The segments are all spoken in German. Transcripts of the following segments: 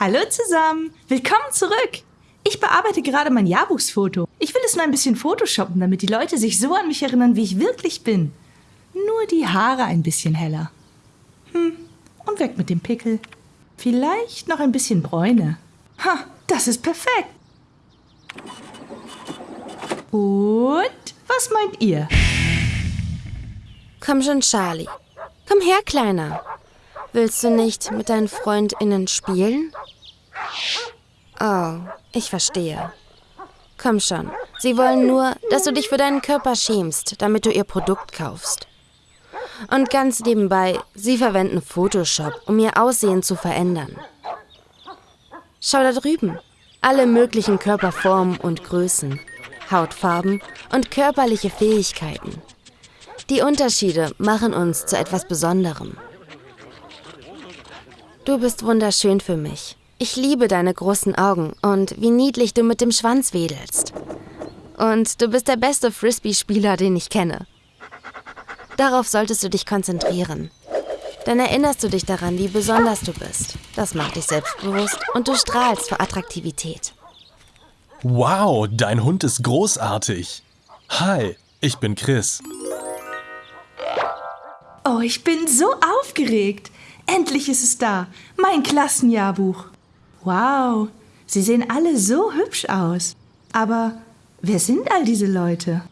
Hallo zusammen, willkommen zurück. Ich bearbeite gerade mein Jahrbuchsfoto. Ich will es nur ein bisschen photoshoppen, damit die Leute sich so an mich erinnern, wie ich wirklich bin. Nur die Haare ein bisschen heller. Hm, und weg mit dem Pickel. Vielleicht noch ein bisschen Bräune. Ha, das ist perfekt. Und was meint ihr? Komm schon, Charlie. Komm her, Kleiner. Willst du nicht mit deinen FreundInnen spielen? Oh, ich verstehe. Komm schon. Sie wollen nur, dass du dich für deinen Körper schämst, damit du ihr Produkt kaufst. Und ganz nebenbei, sie verwenden Photoshop, um ihr Aussehen zu verändern. Schau da drüben. Alle möglichen Körperformen und Größen, Hautfarben und körperliche Fähigkeiten. Die Unterschiede machen uns zu etwas Besonderem. Du bist wunderschön für mich. Ich liebe deine großen Augen und wie niedlich du mit dem Schwanz wedelst. Und du bist der beste Frisbee-Spieler, den ich kenne. Darauf solltest du dich konzentrieren. Dann erinnerst du dich daran, wie besonders du bist. Das macht dich selbstbewusst und du strahlst vor Attraktivität. Wow, dein Hund ist großartig. Hi, ich bin Chris. Oh, ich bin so aufgeregt. Endlich ist es da, mein Klassenjahrbuch. Wow, sie sehen alle so hübsch aus. Aber wer sind all diese Leute?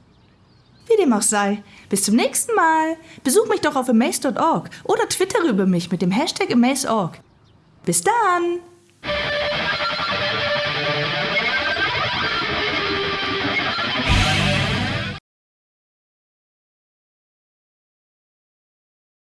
Wie dem auch sei, bis zum nächsten Mal. Besuch mich doch auf amaze.org oder twittere über mich mit dem Hashtag amaze.org. Bis dann!